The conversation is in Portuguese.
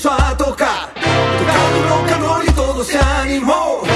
Só a tocar. Tocando rock and roll e todo se animou.